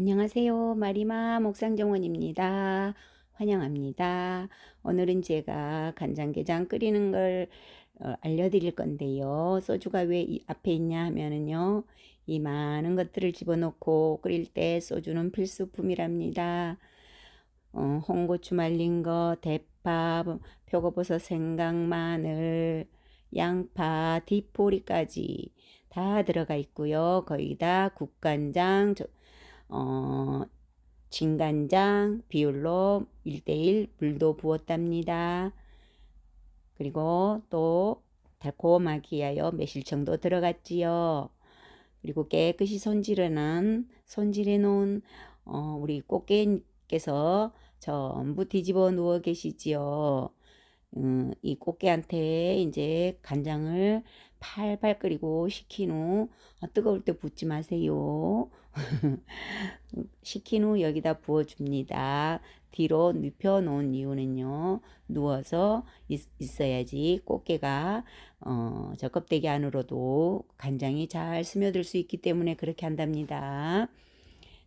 안녕하세요. 마리마 목상정원입니다. 환영합니다. 오늘은 제가 간장게장 끓이는 걸 어, 알려드릴 건데요. 소주가 왜 앞에 있냐 하면은요. 이 많은 것들을 집어넣고 끓일 때 소주는 필수품이랍니다. 어, 홍고추 말린 거, 대파, 표고버섯, 생강, 마늘, 양파, 디포리까지 다 들어가 있고요. 거기다 국간장, 어, 진간장 비율로 1대1 물도 부었답니다. 그리고 또 달콤하기 위하여 매실청도 들어갔지요. 그리고 깨끗이 손질해놓은 손질해 놓은 어, 우리 꽃게님께서 전부 뒤집어 누워 계시지요. 음, 이 꽃게한테 이제 간장을 팔팔 끓이고 식힌 후 아, 뜨거울 때 붓지 마세요. 식힌 후 여기다 부어줍니다. 뒤로 눕혀 놓은 이유는요. 누워서 있, 어야지 꽃게가 어, 저 껍데기 안으로도 간장이 잘 스며들 수 있기 때문에 그렇게 한답니다.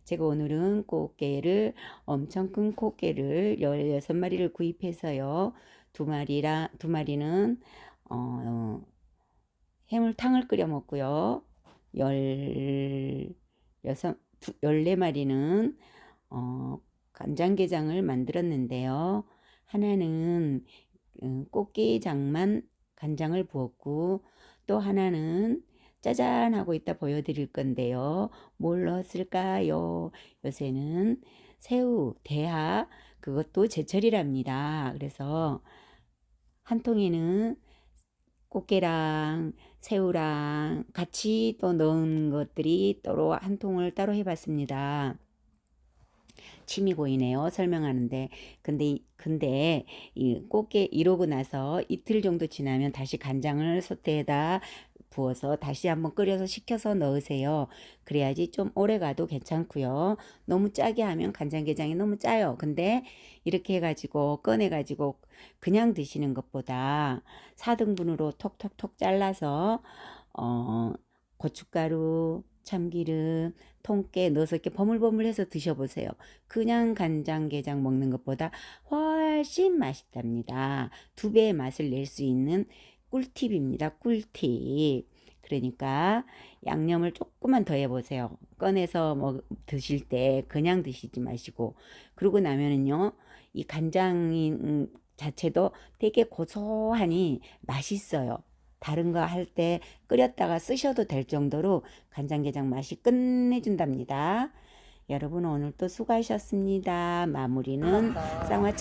제가 오늘은 꽃게를 엄청 큰 꽃게를 16마리를 구입해서요. 두 마리라 두 마리는 어, 해물탕을 끓여 먹고요. 열 여섯 열네 마리는 어, 간장게장을 만들었는데요. 하나는 음, 꽃게장만 간장을 부었고 또 하나는 짜잔 하고 있다 보여드릴 건데요. 뭘 넣었을까요? 요새는 새우, 대하 그것도 제철이랍니다. 그래서 한 통에는 꽃게랑 새우랑 같이 또 넣은 것들이 따로 한 통을 따로 해봤습니다. 침이 고이네요. 설명하는데. 근데, 근데, 이 꽃게 이러고 나서 이틀 정도 지나면 다시 간장을 솥에다 부어서 다시 한번 끓여서 식혀서 넣으세요. 그래야지 좀 오래 가도 괜찮고요. 너무 짜게 하면 간장게장이 너무 짜요. 근데 이렇게 해가지고 꺼내가지고 그냥 드시는 것보다 4등분으로 톡톡톡 잘라서 어, 고춧가루, 참기름, 통깨 넣어서 이렇게 버물버물해서 드셔보세요. 그냥 간장게장 먹는 것보다 훨씬 맛있답니다. 두 배의 맛을 낼 수 있는 꿀팁입니다. 꿀팁. 그러니까 양념을 조금만 더 해보세요. 꺼내서 뭐 드실 때 그냥 드시지 마시고 그러고 나면은요 이 간장 음, 자체도 되게 고소하니 맛있어요. 다른 거 할 때 끓였다가 쓰셔도 될 정도로 간장게장 맛이 끝내준답니다. 여러분 오늘 또 수고하셨습니다. 마무리는 쌍화차